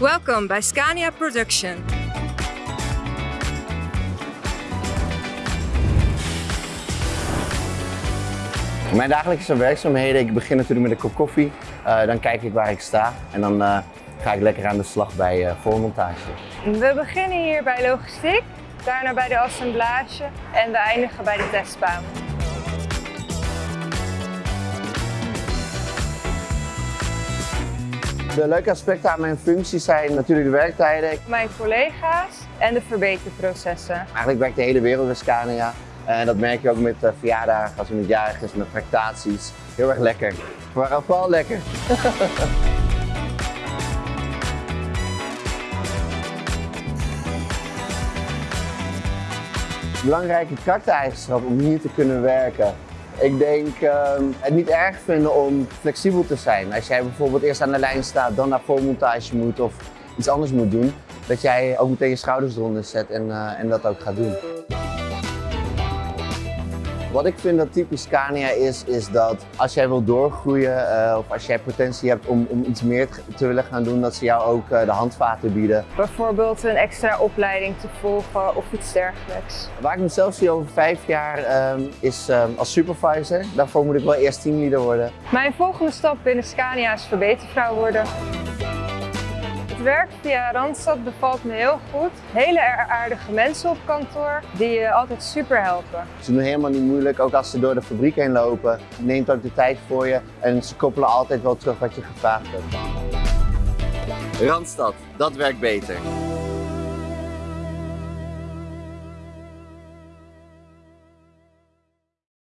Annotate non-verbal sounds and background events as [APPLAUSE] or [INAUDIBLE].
Welcome bij Scania Production. Mijn dagelijkse werkzaamheden, ik begin natuurlijk met een kop koffie. Uh, dan kijk ik waar ik sta en dan uh, ga ik lekker aan de slag bij uh, voormontage. We beginnen hier bij logistiek, daarna bij de assemblage en we eindigen bij de testbaan. De leuke aspecten aan mijn functie zijn natuurlijk de werktijden. Mijn collega's en de verbeterprocessen. Eigenlijk werkt de hele wereld bij Scania. En dat merk je ook met verjaardagen, als iemand jarig is, met tractaties. Heel erg lekker. Maar vooral lekker. [LAUGHS] Belangrijke karaktereigenschap om hier te kunnen werken. Ik denk uh, het niet erg vinden om flexibel te zijn. Als jij bijvoorbeeld eerst aan de lijn staat, dan naar voormontage moet of iets anders moet doen, dat jij ook meteen je schouders eronder zet en, uh, en dat ook gaat doen. Wat ik vind dat typisch Scania is, is dat als jij wil doorgroeien uh, of als jij potentie hebt om, om iets meer te willen gaan doen, dat ze jou ook uh, de handvaten bieden. Bijvoorbeeld een extra opleiding te volgen of iets dergelijks. Waar ik mezelf zie over vijf jaar um, is um, als supervisor. Daarvoor moet ik wel eerst teamleader worden. Mijn volgende stap binnen Scania is verbetervrouw worden. Werk via Randstad bevalt me heel goed. Hele aardige mensen op kantoor die je altijd super helpen. Ze doen helemaal niet moeilijk, ook als ze door de fabriek heen lopen. Neemt ook de tijd voor je en ze koppelen altijd wel terug wat je gevraagd hebt. Randstad, dat werkt beter.